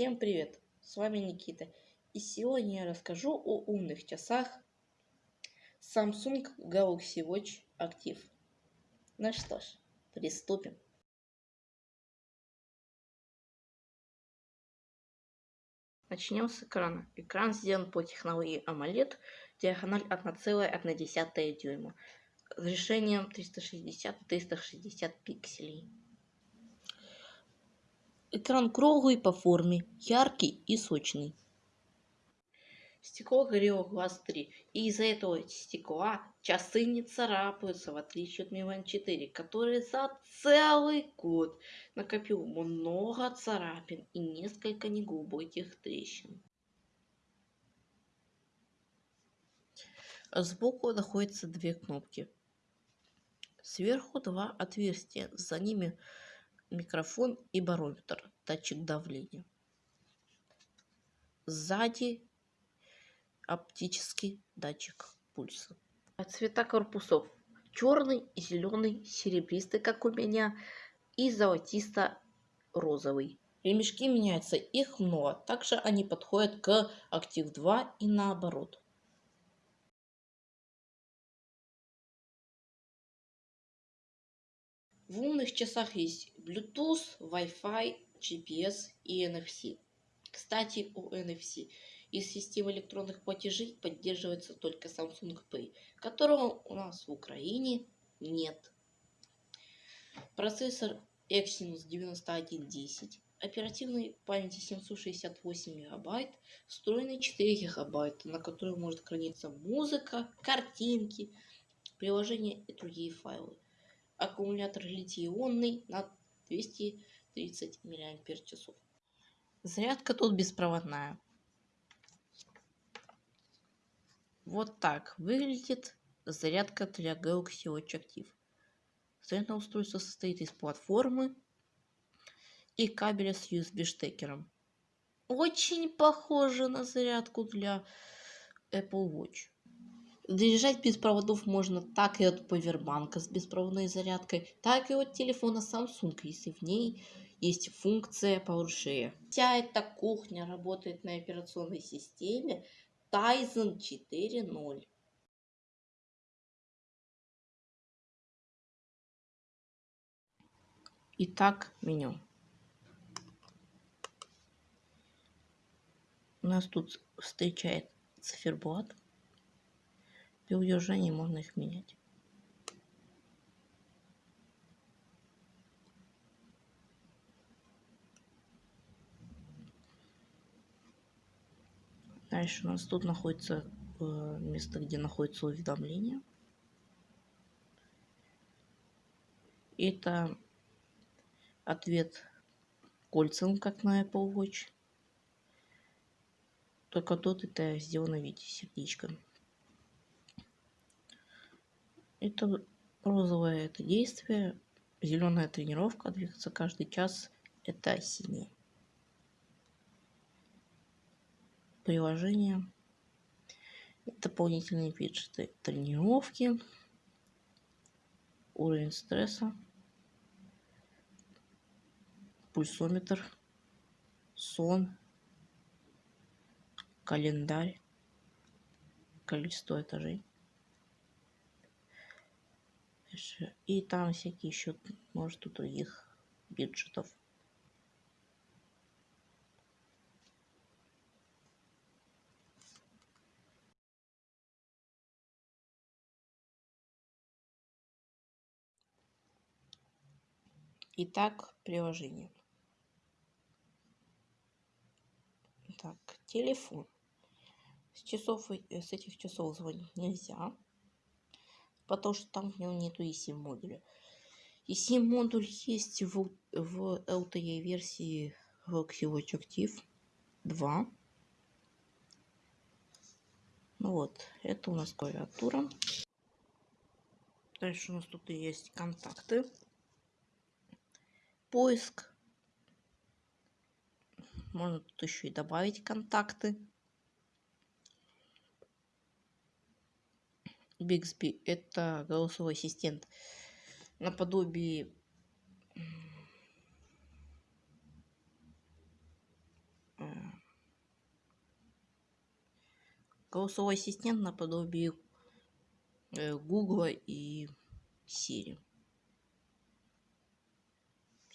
Всем привет! С вами Никита. И сегодня я расскажу о умных часах Samsung Galaxy Watch Active. Ну что ж, приступим. Начнем с экрана. Экран сделан по технологии AMOLED, диагональ 1,1 дюйма, решением 360-360 пикселей. Экран круглый по форме, яркий и сочный. Стекло Gorilla Glass 3. И из-за этого стекла часы не царапаются, в отличие от Band 4, который за целый год накопил много царапин и несколько неглубоких трещин. Сбоку находятся две кнопки. Сверху два отверстия, за ними микрофон и барометр, датчик давления. Сзади оптический датчик пульса. Цвета корпусов. Черный, зеленый, серебристый, как у меня, и золотисто-розовый. Ремешки меняются, их много. Также они подходят к Active 2 и наоборот. В умных часах есть Bluetooth, Wi-Fi, GPS и NFC. Кстати, о NFC. Из системы электронных платежей поддерживается только Samsung Pay, которого у нас в Украине нет. Процессор Exynos 9110, оперативной памяти 768 мегабайт, встроенный 4 гигабайта, на котором может храниться музыка, картинки, приложения и другие файлы аккумулятор литий-ионный на 230 мАч. Зарядка тут беспроводная. Вот так выглядит зарядка для Galaxy Watch Active. Зарядное устройство состоит из платформы и кабеля с USB штекером. Очень похоже на зарядку для Apple Watch. Заряжать без проводов можно так и от повербанка с беспроводной зарядкой, так и от телефона Samsung, если в ней есть функция PowerShare. Вся эта кухня работает на операционной системе Tizen 4.0. Итак, меню. У нас тут встречает циферблат при удержании можно их менять. Дальше у нас тут находится э, место, где находится уведомление. Это ответ кольцам, как на Apple Watch. Только тут это сделано в виде сердечка. Это розовое это действие, зеленая тренировка, двигаться каждый час это синий. Приложение. Дополнительные виджеты тренировки, уровень стресса, пульсометр, сон, календарь, количество этажей. И там всякие еще, может, у других бюджетов. Итак, приложение. Так, телефон. С часов, э, с этих часов звонить нельзя потому что там в нем нету eSIM модуля. eSIM модуль есть в, в LTE версии Watch Active 2. Ну вот, это у нас клавиатура. Дальше у нас тут есть контакты. Поиск. Можно тут еще и добавить контакты. Бигсби это голосовой ассистент наподобие э, голосовой ассистент наподобие э, Гугла и Siri.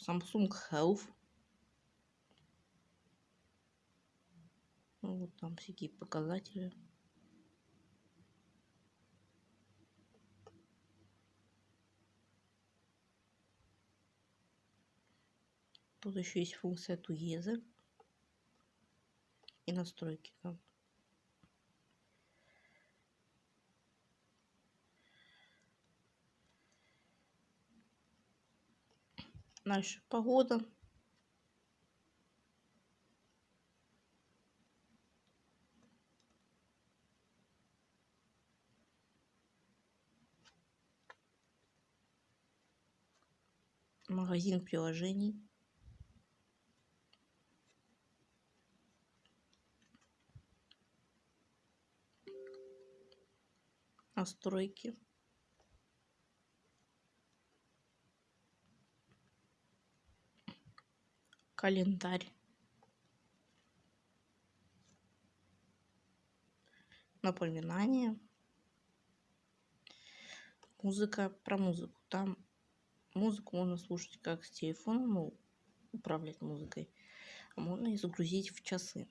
Samsung Health. Ну, вот там всякие показатели. Тут еще есть функция Together и настройки там. Дальше погода. Магазин приложений. Настройки. календарь. Напоминание. Музыка про музыку. Там музыку можно слушать как с телефона ну управлять музыкой а можно и загрузить в часы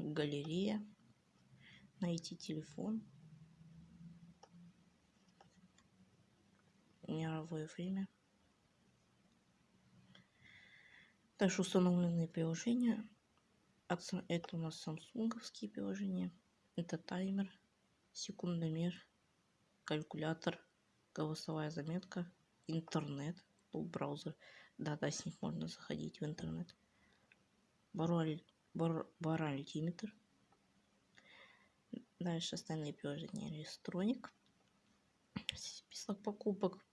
галерея, найти телефон, мировое время. Дальше установленные приложения. Это у нас самсунговские приложения. Это таймер, секундомер, калькулятор, голосовая заметка, интернет, ну, браузер. Да-да, с них можно заходить в интернет. Баруаль баральтиметр. Дальше остальные приложения электроник. Список покупок.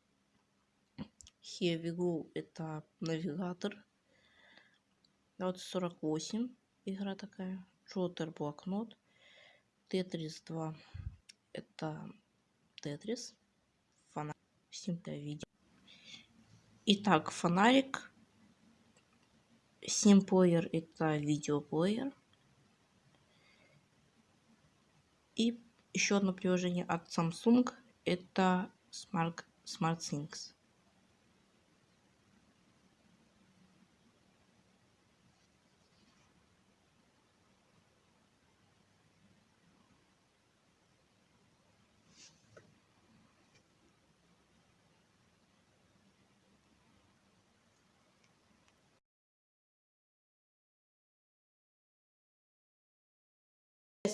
Here we go. Это навигатор. 2048. Игра такая. Джотер блокнот. Тетрис 2. Это Тетрис. Фонарик. Симple видео. Итак, фонарик Симплеер это видеоплеер. И еще одно приложение от Samsung это Smart, SmartThings.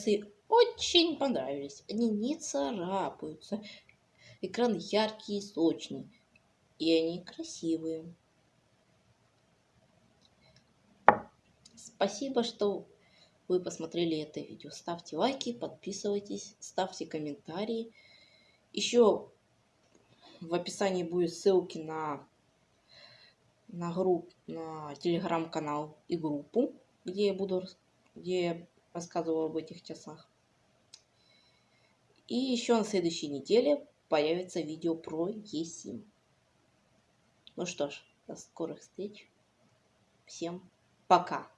Часы очень понравились. Они не царапаются. Экран яркий и сочный. И они красивые. Спасибо, что вы посмотрели это видео. Ставьте лайки, подписывайтесь, ставьте комментарии. Еще в описании будет ссылки на, на, групп, на телеграм-канал и группу, где я буду где рассказывала об этих часах. И еще на следующей неделе появится видео про eSIM. Ну что ж, до скорых встреч. Всем пока.